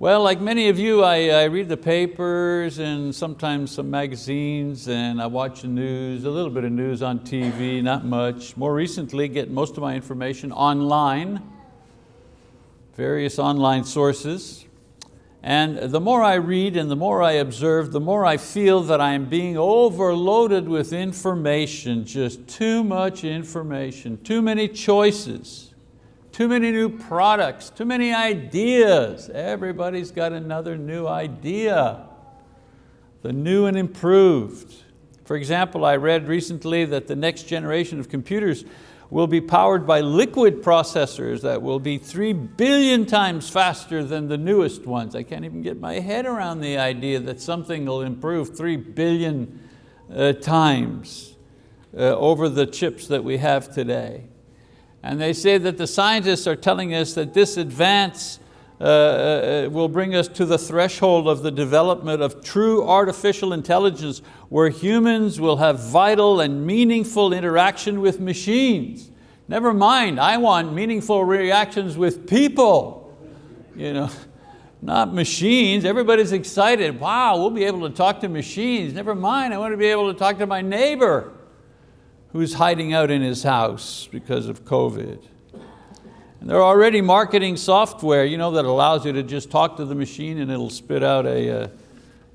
Well, like many of you, I, I, read the papers and sometimes some magazines and I watch the news, a little bit of news on TV, not much. More recently, get most of my information online, various online sources. And the more I read and the more I observe, the more I feel that I am being overloaded with information, just too much information, too many choices too many new products, too many ideas. Everybody's got another new idea, the new and improved. For example, I read recently that the next generation of computers will be powered by liquid processors that will be three billion times faster than the newest ones. I can't even get my head around the idea that something will improve three billion uh, times uh, over the chips that we have today. And they say that the scientists are telling us that this advance uh, uh, will bring us to the threshold of the development of true artificial intelligence where humans will have vital and meaningful interaction with machines. Never mind, I want meaningful reactions with people. You know, not machines. Everybody's excited. Wow, we'll be able to talk to machines. Never mind, I want to be able to talk to my neighbor who's hiding out in his house because of COVID. And they're already marketing software you know, that allows you to just talk to the machine and it'll spit out a, uh,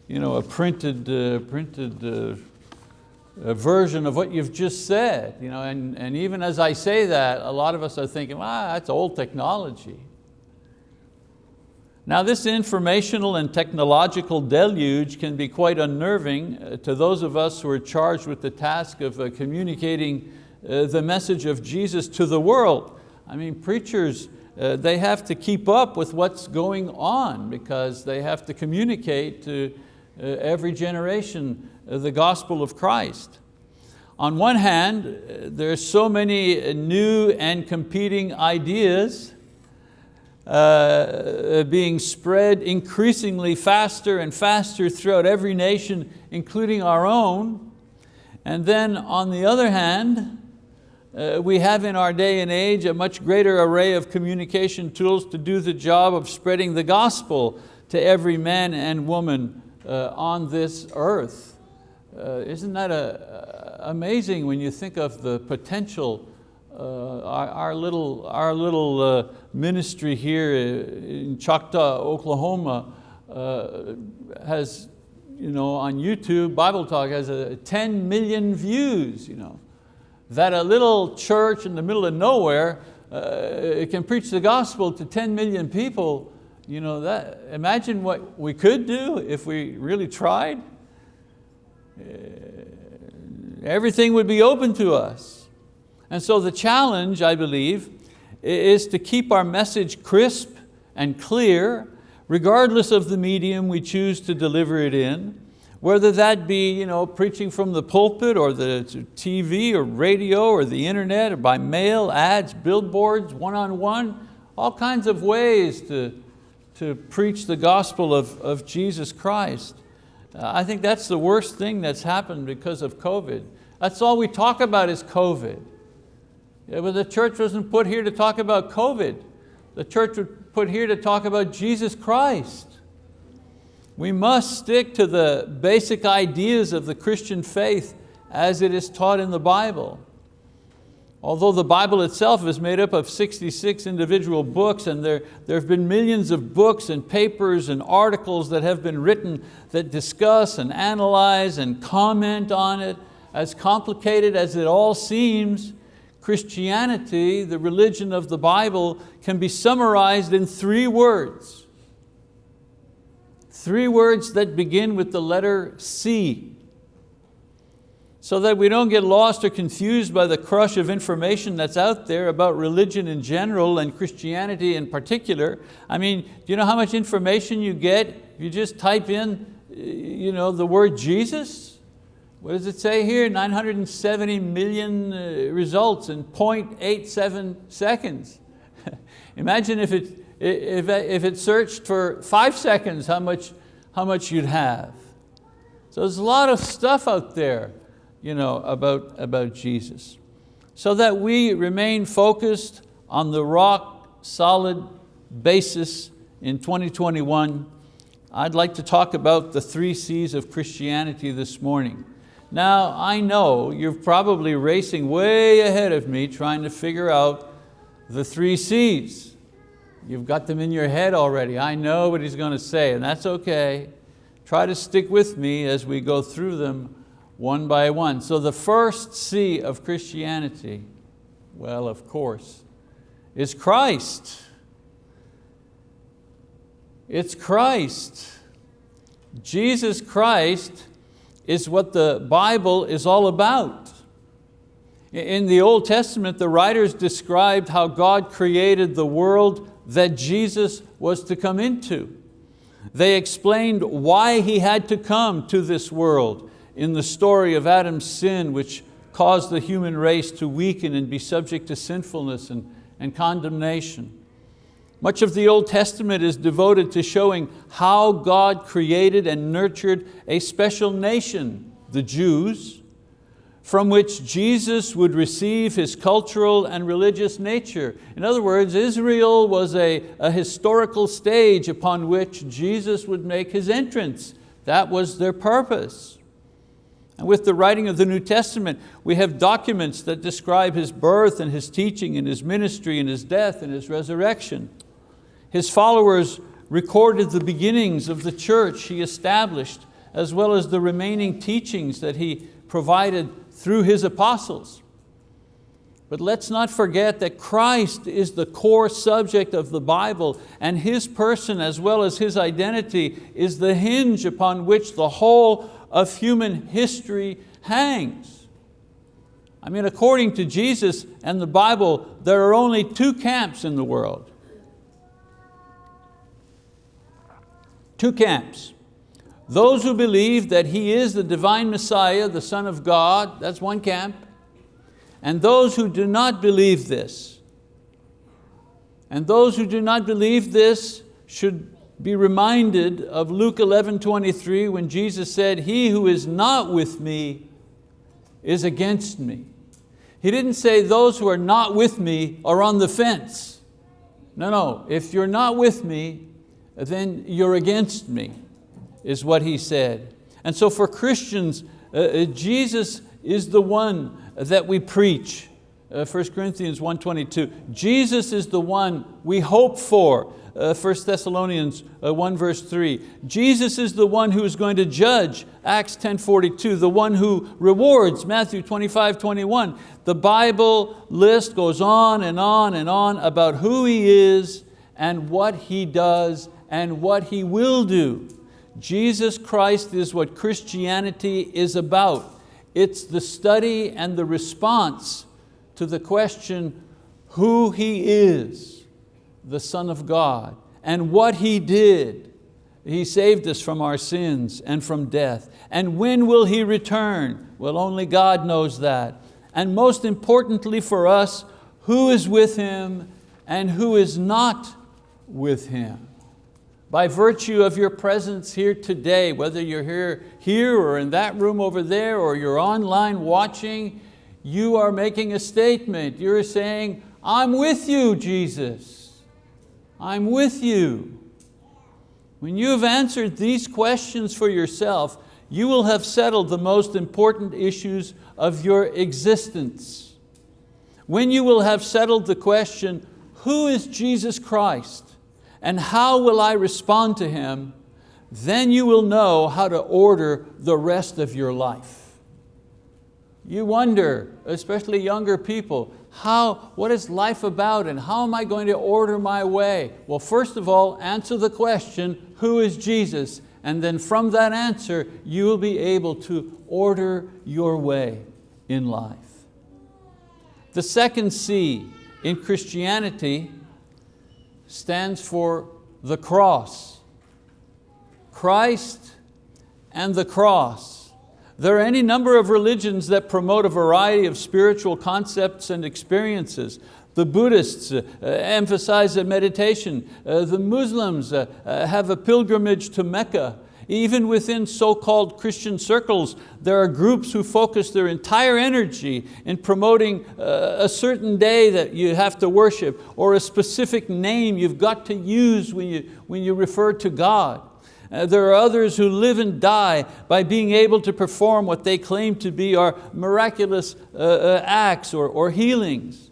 you know, a printed, uh, printed uh, a version of what you've just said. You know, and, and even as I say that, a lot of us are thinking, ah, that's old technology. Now this informational and technological deluge can be quite unnerving uh, to those of us who are charged with the task of uh, communicating uh, the message of Jesus to the world. I mean, preachers, they have to keep up with what's going on because they have to communicate to every generation the gospel of Christ. On one hand, there's so many new and competing ideas uh, being spread increasingly faster and faster throughout every nation, including our own. And then on the other hand, uh, we have in our day and age a much greater array of communication tools to do the job of spreading the gospel to every man and woman uh, on this earth. Uh, isn't that a, amazing when you think of the potential uh, our, little, our little uh, ministry here in Choctaw, Oklahoma uh, has, you know, on YouTube, Bible Talk has a 10 million views. You know. That a little church in the middle of nowhere uh, can preach the gospel to 10 million people. You know, that, imagine what we could do if we really tried. Uh, everything would be open to us. And so the challenge, I believe, is to keep our message crisp and clear, regardless of the medium we choose to deliver it in, whether that be you know, preaching from the pulpit or the TV or radio or the internet or by mail, ads, billboards, one-on-one, -on -one, all kinds of ways to, to preach the gospel of, of Jesus Christ. I think that's the worst thing that's happened because of COVID. That's all we talk about is COVID. Yeah, but the church wasn't put here to talk about COVID. The church was put here to talk about Jesus Christ. We must stick to the basic ideas of the Christian faith as it is taught in the Bible. Although the Bible itself is made up of 66 individual books and there, there have been millions of books and papers and articles that have been written that discuss and analyze and comment on it, as complicated as it all seems, Christianity, the religion of the Bible, can be summarized in three words. Three words that begin with the letter C. So that we don't get lost or confused by the crush of information that's out there about religion in general and Christianity in particular. I mean, do you know how much information you get if you just type in you know, the word Jesus? What does it say here? 970 million uh, results in 0.87 seconds. Imagine if it, if, if it searched for five seconds, how much, how much you'd have. So there's a lot of stuff out there you know, about, about Jesus. So that we remain focused on the rock solid basis in 2021, I'd like to talk about the three C's of Christianity this morning. Now, I know you're probably racing way ahead of me trying to figure out the three C's. You've got them in your head already. I know what he's going to say, and that's okay. Try to stick with me as we go through them one by one. So the first C of Christianity, well, of course, is Christ. It's Christ. Jesus Christ is what the Bible is all about. In the Old Testament, the writers described how God created the world that Jesus was to come into. They explained why He had to come to this world in the story of Adam's sin, which caused the human race to weaken and be subject to sinfulness and, and condemnation. Much of the Old Testament is devoted to showing how God created and nurtured a special nation, the Jews, from which Jesus would receive his cultural and religious nature. In other words, Israel was a, a historical stage upon which Jesus would make his entrance. That was their purpose. And with the writing of the New Testament, we have documents that describe His birth and His teaching and His ministry and His death and His resurrection. His followers recorded the beginnings of the church He established, as well as the remaining teachings that He provided through His apostles. But let's not forget that Christ is the core subject of the Bible and His person as well as His identity is the hinge upon which the whole of human history hangs. I mean, according to Jesus and the Bible, there are only two camps in the world. Two camps. Those who believe that He is the divine Messiah, the Son of God, that's one camp. And those who do not believe this. And those who do not believe this should be reminded of Luke 11, 23 when Jesus said, he who is not with me is against me. He didn't say those who are not with me are on the fence. No, no, if you're not with me, then you're against me, is what he said. And so for Christians, uh, uh Jesus is the one that we preach. Uh, 1 Corinthians 1.22, Jesus is the one we hope for uh, 1 Thessalonians uh, 1 verse 3. Jesus is the one who is going to judge, Acts 10.42, the one who rewards, Matthew 25, 21. The Bible list goes on and on and on about who He is and what He does and what He will do. Jesus Christ is what Christianity is about. It's the study and the response to the question, who He is the Son of God and what He did. He saved us from our sins and from death. And when will He return? Well, only God knows that. And most importantly for us, who is with Him and who is not with Him. By virtue of your presence here today, whether you're here, here or in that room over there, or you're online watching, you are making a statement. You're saying, I'm with you, Jesus. I'm with you. When you have answered these questions for yourself, you will have settled the most important issues of your existence. When you will have settled the question, who is Jesus Christ and how will I respond to Him, then you will know how to order the rest of your life. You wonder, especially younger people, how, what is life about and how am I going to order my way? Well, first of all, answer the question, who is Jesus? And then from that answer, you will be able to order your way in life. The second C in Christianity stands for the cross. Christ and the cross. There are any number of religions that promote a variety of spiritual concepts and experiences. The Buddhists uh, emphasize meditation. Uh, the Muslims uh, uh, have a pilgrimage to Mecca. Even within so-called Christian circles, there are groups who focus their entire energy in promoting uh, a certain day that you have to worship or a specific name you've got to use when you, when you refer to God. Uh, there are others who live and die by being able to perform what they claim to be our miraculous uh, uh, acts or, or healings.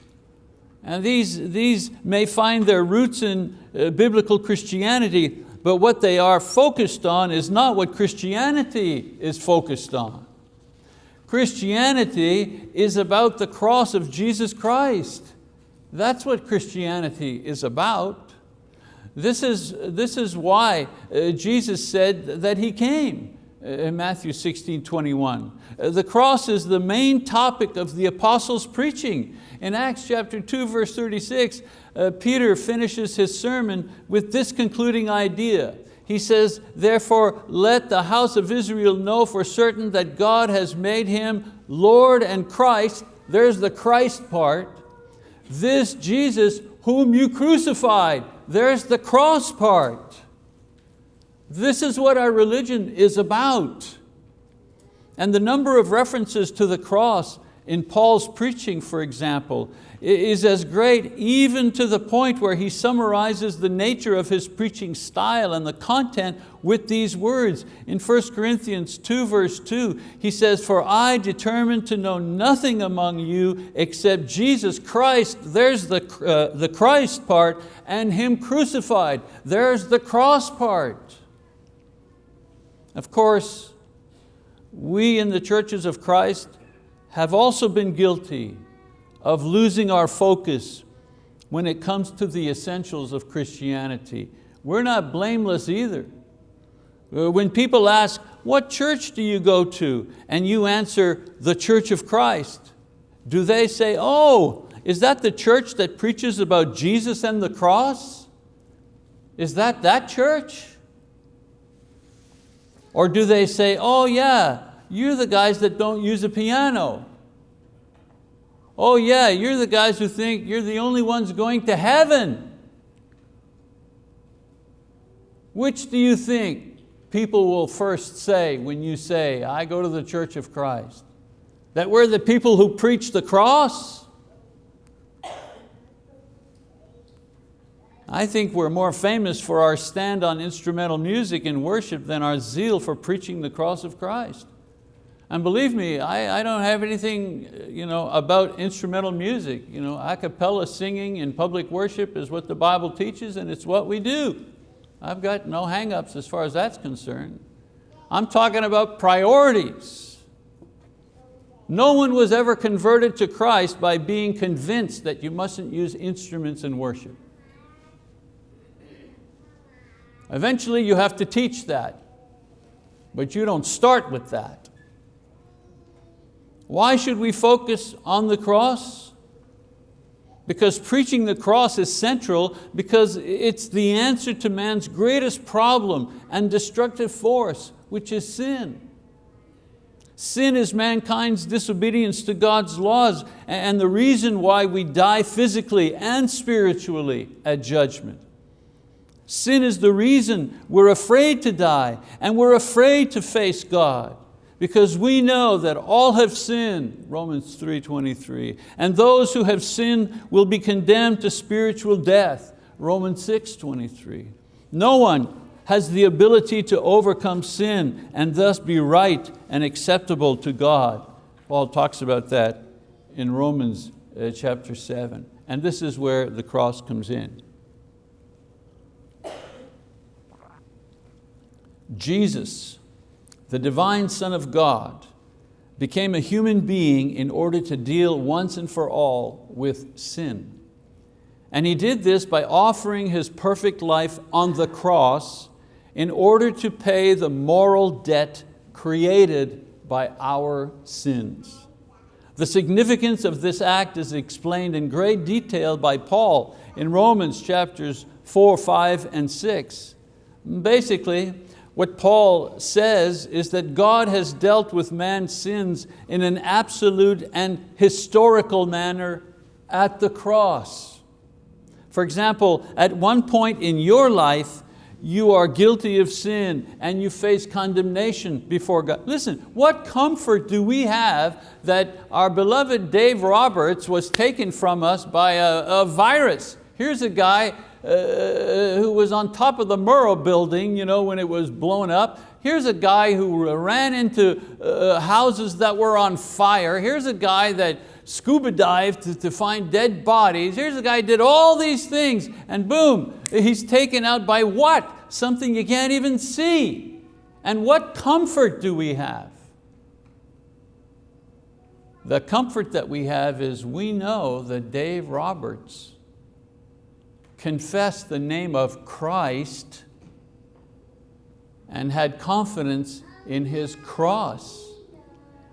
And these, these may find their roots in uh, biblical Christianity, but what they are focused on is not what Christianity is focused on. Christianity is about the cross of Jesus Christ. That's what Christianity is about. This is, this is why uh, Jesus said that He came uh, in Matthew 16, 21. Uh, the cross is the main topic of the apostles' preaching. In Acts chapter 2, verse 36, uh, Peter finishes his sermon with this concluding idea. He says, therefore let the house of Israel know for certain that God has made him Lord and Christ, there's the Christ part, this Jesus whom you crucified, there's the cross part. This is what our religion is about. And the number of references to the cross in Paul's preaching, for example, is as great even to the point where he summarizes the nature of his preaching style and the content with these words. In 1 Corinthians 2 verse 2, he says, for I determined to know nothing among you except Jesus Christ, there's the, uh, the Christ part, and Him crucified, there's the cross part. Of course, we in the churches of Christ have also been guilty of losing our focus when it comes to the essentials of Christianity. We're not blameless either. Uh, when people ask, what church do you go to? And you answer, the Church of Christ. Do they say, oh, is that the church that preaches about Jesus and the cross? Is that that church? Or do they say, oh yeah, you're the guys that don't use a piano. Oh yeah, you're the guys who think you're the only ones going to heaven. Which do you think people will first say when you say, I go to the Church of Christ? That we're the people who preach the cross? I think we're more famous for our stand on instrumental music in worship than our zeal for preaching the cross of Christ. And believe me, I, I don't have anything you know, about instrumental music. You know, a cappella singing in public worship is what the Bible teaches and it's what we do. I've got no hang-ups as far as that's concerned. I'm talking about priorities. No one was ever converted to Christ by being convinced that you mustn't use instruments in worship. Eventually you have to teach that, but you don't start with that. Why should we focus on the cross? Because preaching the cross is central because it's the answer to man's greatest problem and destructive force, which is sin. Sin is mankind's disobedience to God's laws and the reason why we die physically and spiritually at judgment. Sin is the reason we're afraid to die and we're afraid to face God because we know that all have sinned, Romans 3.23, and those who have sinned will be condemned to spiritual death, Romans 6.23. No one has the ability to overcome sin and thus be right and acceptable to God. Paul talks about that in Romans uh, chapter 7. And this is where the cross comes in. Jesus the divine Son of God, became a human being in order to deal once and for all with sin. And He did this by offering His perfect life on the cross in order to pay the moral debt created by our sins. The significance of this act is explained in great detail by Paul in Romans chapters four, five, and six. Basically, what Paul says is that God has dealt with man's sins in an absolute and historical manner at the cross. For example, at one point in your life, you are guilty of sin and you face condemnation before God. Listen, what comfort do we have that our beloved Dave Roberts was taken from us by a, a virus? Here's a guy uh, who was on top of the Murrah building you know, when it was blown up. Here's a guy who ran into uh, houses that were on fire. Here's a guy that scuba dived to, to find dead bodies. Here's a guy who did all these things and boom, he's taken out by what? Something you can't even see. And what comfort do we have? The comfort that we have is we know that Dave Roberts confessed the name of Christ and had confidence in his cross,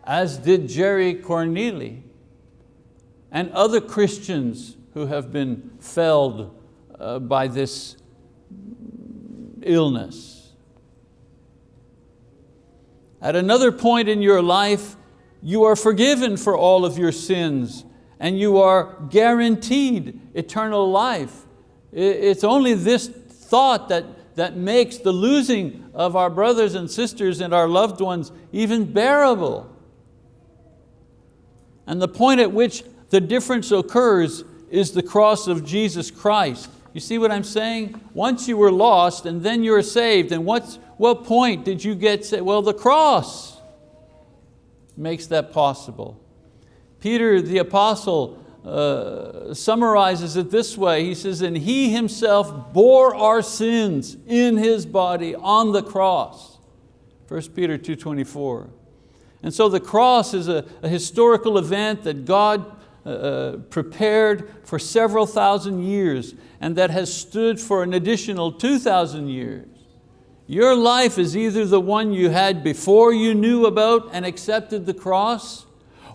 as did Jerry Corneli and other Christians who have been felled uh, by this illness. At another point in your life, you are forgiven for all of your sins and you are guaranteed eternal life. It's only this thought that, that makes the losing of our brothers and sisters and our loved ones even bearable. And the point at which the difference occurs is the cross of Jesus Christ. You see what I'm saying? Once you were lost and then you're saved, and what's, what point did you get saved? Well, the cross makes that possible. Peter the apostle uh, summarizes it this way. He says, and He Himself bore our sins in His body on the cross. 1 Peter 2.24. And so the cross is a, a historical event that God uh, uh, prepared for several thousand years and that has stood for an additional 2,000 years. Your life is either the one you had before you knew about and accepted the cross,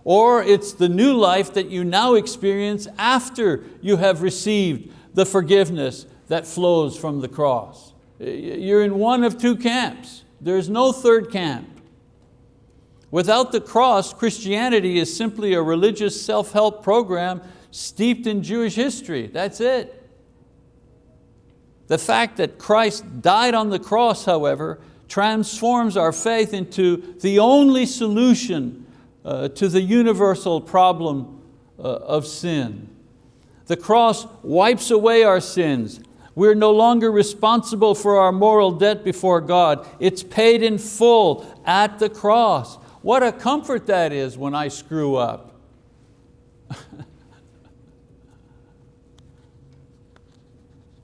or it's the new life that you now experience after you have received the forgiveness that flows from the cross. You're in one of two camps. There's no third camp. Without the cross, Christianity is simply a religious self-help program steeped in Jewish history, that's it. The fact that Christ died on the cross, however, transforms our faith into the only solution uh, to the universal problem uh, of sin. The cross wipes away our sins. We're no longer responsible for our moral debt before God. It's paid in full at the cross. What a comfort that is when I screw up.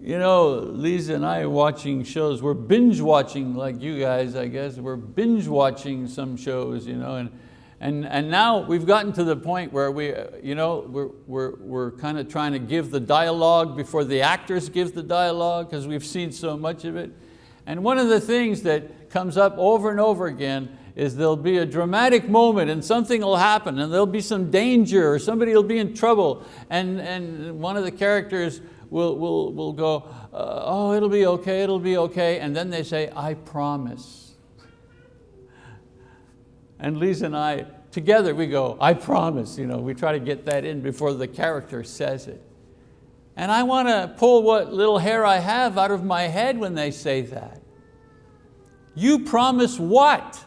You know, Lisa and I are watching shows, we're binge watching like you guys, I guess. We're binge watching some shows, you know, and and, and now we've gotten to the point where we, you know, we're, we're, we're kind of trying to give the dialogue before the actors give the dialogue because we've seen so much of it. And one of the things that comes up over and over again is there'll be a dramatic moment and something will happen and there'll be some danger or somebody will be in trouble and, and one of the characters will, will, will go, uh, oh, it'll be okay, it'll be okay. And then they say, I promise. And Lisa and I, together we go, I promise, you know, we try to get that in before the character says it. And I want to pull what little hair I have out of my head when they say that. You promise what?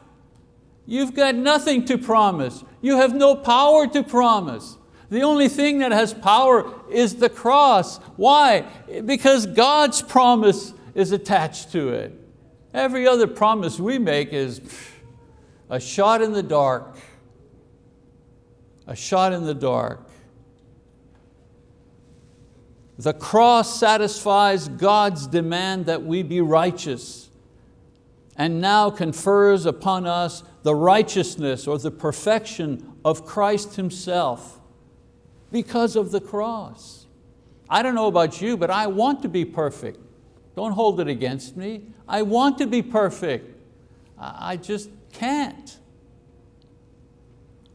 You've got nothing to promise. You have no power to promise. The only thing that has power is the cross. Why? Because God's promise is attached to it. Every other promise we make is, a shot in the dark, a shot in the dark. The cross satisfies God's demand that we be righteous and now confers upon us the righteousness or the perfection of Christ Himself because of the cross. I don't know about you, but I want to be perfect. Don't hold it against me. I want to be perfect. I just can't.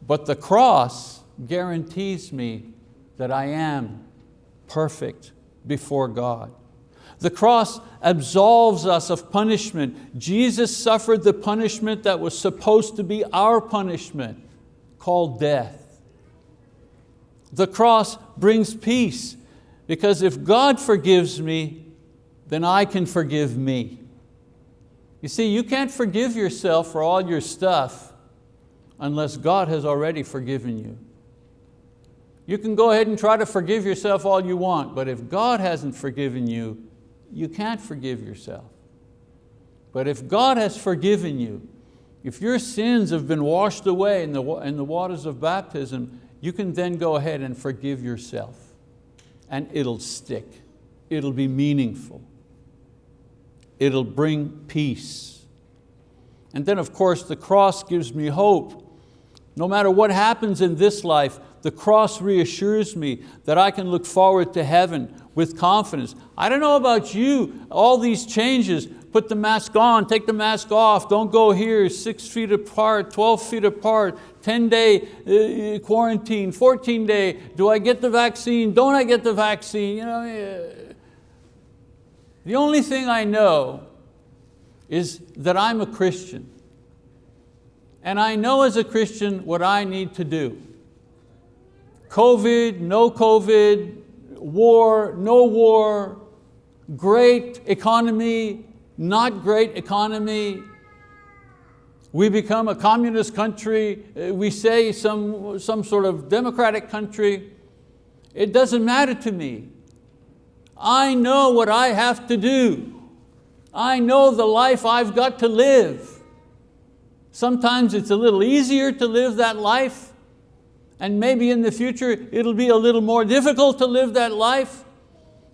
But the cross guarantees me that I am perfect before God. The cross absolves us of punishment. Jesus suffered the punishment that was supposed to be our punishment, called death. The cross brings peace because if God forgives me, then I can forgive me. You see, you can't forgive yourself for all your stuff unless God has already forgiven you. You can go ahead and try to forgive yourself all you want, but if God hasn't forgiven you, you can't forgive yourself. But if God has forgiven you, if your sins have been washed away in the, in the waters of baptism, you can then go ahead and forgive yourself and it'll stick. It'll be meaningful. It'll bring peace. And then of course the cross gives me hope. No matter what happens in this life, the cross reassures me that I can look forward to heaven with confidence. I don't know about you, all these changes, put the mask on, take the mask off, don't go here, six feet apart, 12 feet apart, 10 day uh, quarantine, 14 day, do I get the vaccine, don't I get the vaccine? You know, the only thing I know is that I'm a Christian. And I know as a Christian what I need to do. COVID, no COVID, war, no war, great economy, not great economy, we become a communist country, we say some, some sort of democratic country, it doesn't matter to me. I know what I have to do. I know the life I've got to live. Sometimes it's a little easier to live that life, and maybe in the future it'll be a little more difficult to live that life,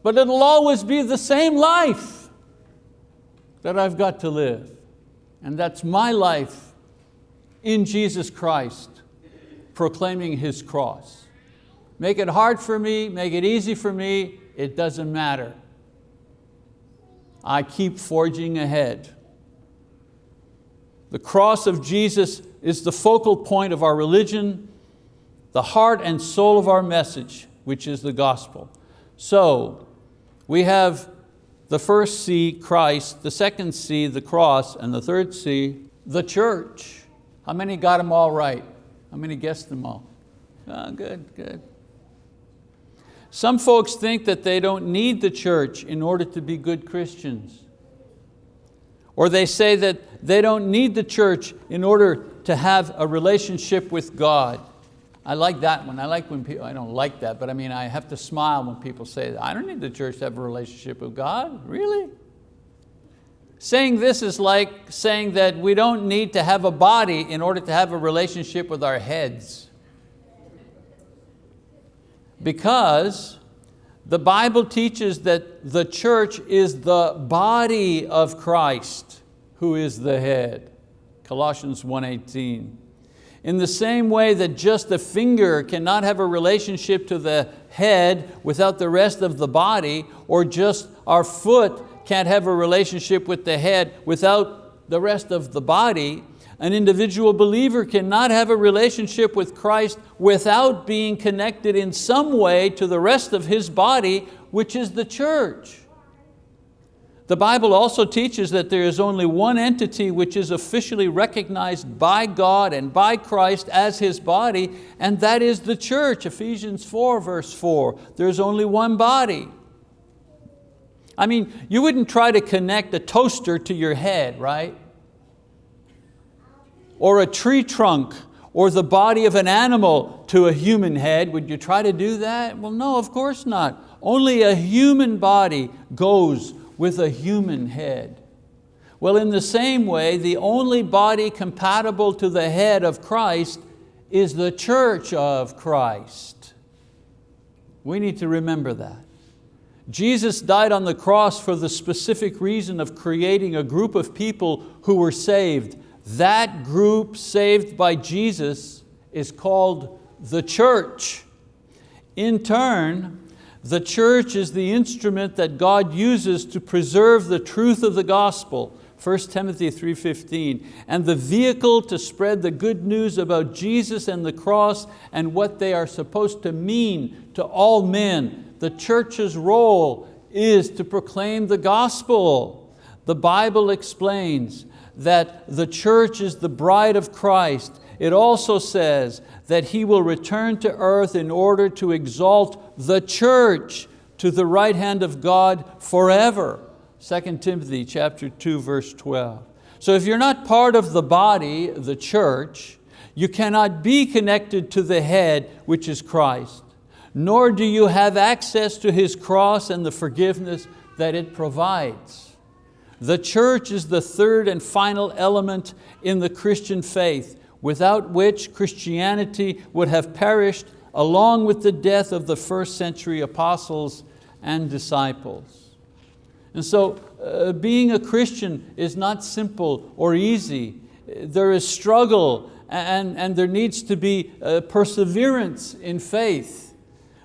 but it'll always be the same life that I've got to live. And that's my life in Jesus Christ, proclaiming His cross. Make it hard for me, make it easy for me, it doesn't matter. I keep forging ahead. The cross of Jesus is the focal point of our religion, the heart and soul of our message, which is the gospel. So, we have the first C, Christ, the second C, the cross, and the third C, the church. How many got them all right? How many guessed them all? Oh, good, good. Some folks think that they don't need the church in order to be good Christians. Or they say that they don't need the church in order to have a relationship with God. I like that one. I like when people, I don't like that, but I mean, I have to smile when people say. I don't need the church to have a relationship with God, really? Saying this is like saying that we don't need to have a body in order to have a relationship with our heads. Because the Bible teaches that the church is the body of Christ who is the head. Colossians 1.18. In the same way that just the finger cannot have a relationship to the head without the rest of the body, or just our foot can't have a relationship with the head without the rest of the body, an individual believer cannot have a relationship with Christ without being connected in some way to the rest of his body, which is the church. The Bible also teaches that there is only one entity which is officially recognized by God and by Christ as His body, and that is the church, Ephesians 4 verse 4. There's only one body. I mean, you wouldn't try to connect a toaster to your head, right? Or a tree trunk or the body of an animal to a human head. Would you try to do that? Well, no, of course not. Only a human body goes with a human head. Well, in the same way, the only body compatible to the head of Christ is the church of Christ. We need to remember that. Jesus died on the cross for the specific reason of creating a group of people who were saved. That group saved by Jesus is called the church. In turn, the church is the instrument that God uses to preserve the truth of the gospel, 1 Timothy 3.15, and the vehicle to spread the good news about Jesus and the cross and what they are supposed to mean to all men. The church's role is to proclaim the gospel. The Bible explains that the church is the bride of Christ. It also says that He will return to earth in order to exalt the church to the right hand of God forever. 2 Timothy chapter 2, verse 12. So if you're not part of the body, the church, you cannot be connected to the head, which is Christ, nor do you have access to His cross and the forgiveness that it provides. The church is the third and final element in the Christian faith, without which Christianity would have perished along with the death of the first century apostles and disciples. And so uh, being a Christian is not simple or easy. There is struggle and, and there needs to be uh, perseverance in faith.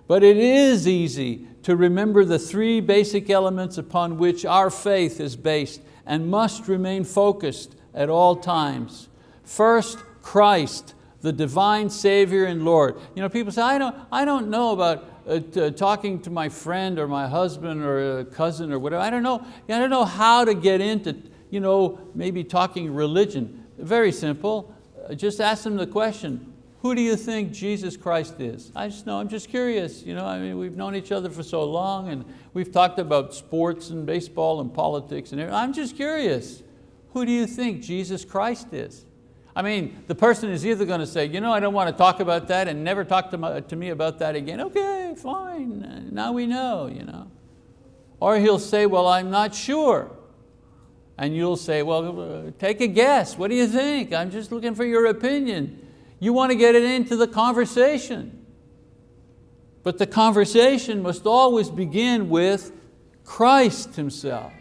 But it is easy to remember the three basic elements upon which our faith is based and must remain focused at all times. First, Christ, the divine Savior and Lord. You know, people say, I don't, I don't know about uh, talking to my friend or my husband or a cousin or whatever. I don't know, I don't know how to get into you know, maybe talking religion. Very simple, uh, just ask them the question, who do you think Jesus Christ is? I just know, I'm just curious. You know, I mean, we've known each other for so long and we've talked about sports and baseball and politics and everything. I'm just curious. Who do you think Jesus Christ is? I mean, the person is either going to say, you know, I don't want to talk about that and never talk to, my, to me about that again. Okay, fine, now we know. You know. Or he'll say, well, I'm not sure. And you'll say, well, take a guess. What do you think? I'm just looking for your opinion. You want to get it into the conversation. But the conversation must always begin with Christ Himself.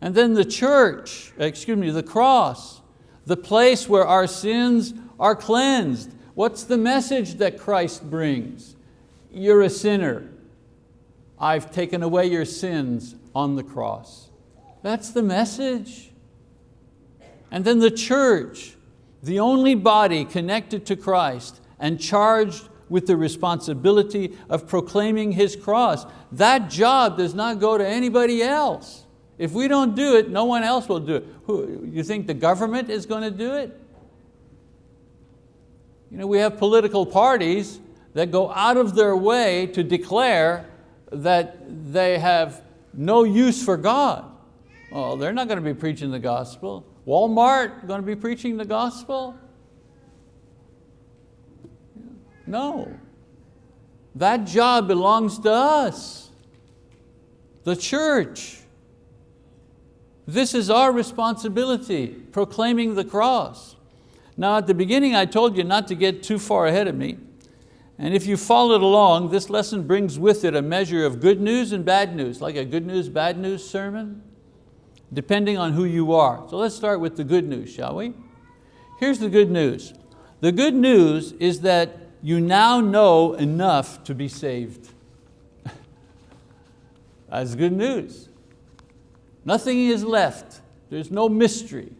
And then the church, excuse me, the cross, the place where our sins are cleansed. What's the message that Christ brings? You're a sinner. I've taken away your sins on the cross. That's the message. And then the church, the only body connected to Christ and charged with the responsibility of proclaiming His cross. That job does not go to anybody else. If we don't do it, no one else will do it. Who, you think the government is going to do it? You know, we have political parties that go out of their way to declare that they have no use for God. Well, they're not going to be preaching the gospel. Walmart going to be preaching the gospel? No. That job belongs to us, the church. This is our responsibility, proclaiming the cross. Now at the beginning I told you not to get too far ahead of me. And if you followed along, this lesson brings with it a measure of good news and bad news, like a good news, bad news sermon, depending on who you are. So let's start with the good news, shall we? Here's the good news. The good news is that you now know enough to be saved. That's good news. Nothing is left. There's no mystery.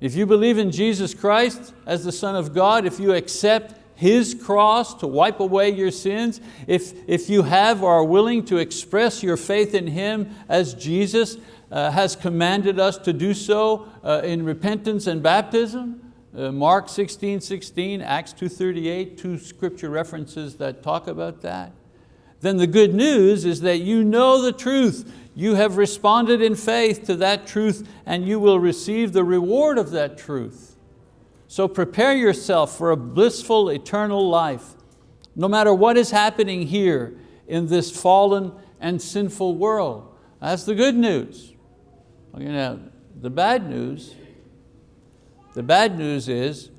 If you believe in Jesus Christ as the Son of God, if you accept His cross to wipe away your sins, if, if you have or are willing to express your faith in Him as Jesus has commanded us to do so uh, in repentance and baptism, uh, Mark 16, 16, Acts 2.38, two scripture references that talk about that, then the good news is that you know the truth. You have responded in faith to that truth and you will receive the reward of that truth. So prepare yourself for a blissful eternal life, no matter what is happening here in this fallen and sinful world. That's the good news. You know, the bad news, the bad news is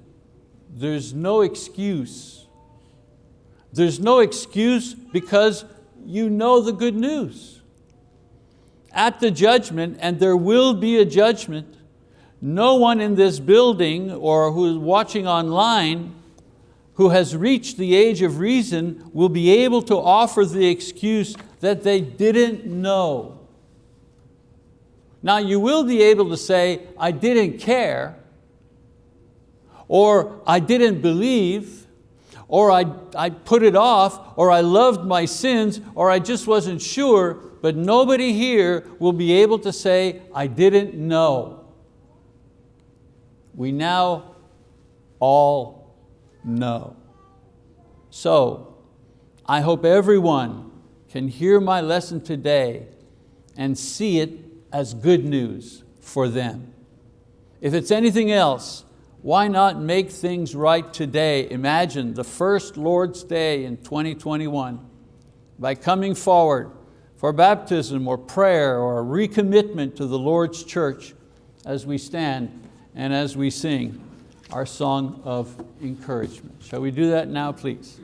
there's no excuse. There's no excuse because you know the good news at the judgment, and there will be a judgment, no one in this building or who is watching online who has reached the age of reason will be able to offer the excuse that they didn't know. Now you will be able to say, I didn't care, or I didn't believe, or I, I put it off, or I loved my sins, or I just wasn't sure, but nobody here will be able to say, I didn't know. We now all know. So, I hope everyone can hear my lesson today and see it as good news. for them. If it's anything else, why not make things right today? Imagine the first Lord's Day in 2021 by coming forward for baptism or prayer or a recommitment to the Lord's church as we stand and as we sing our song of encouragement. Shall we do that now, please?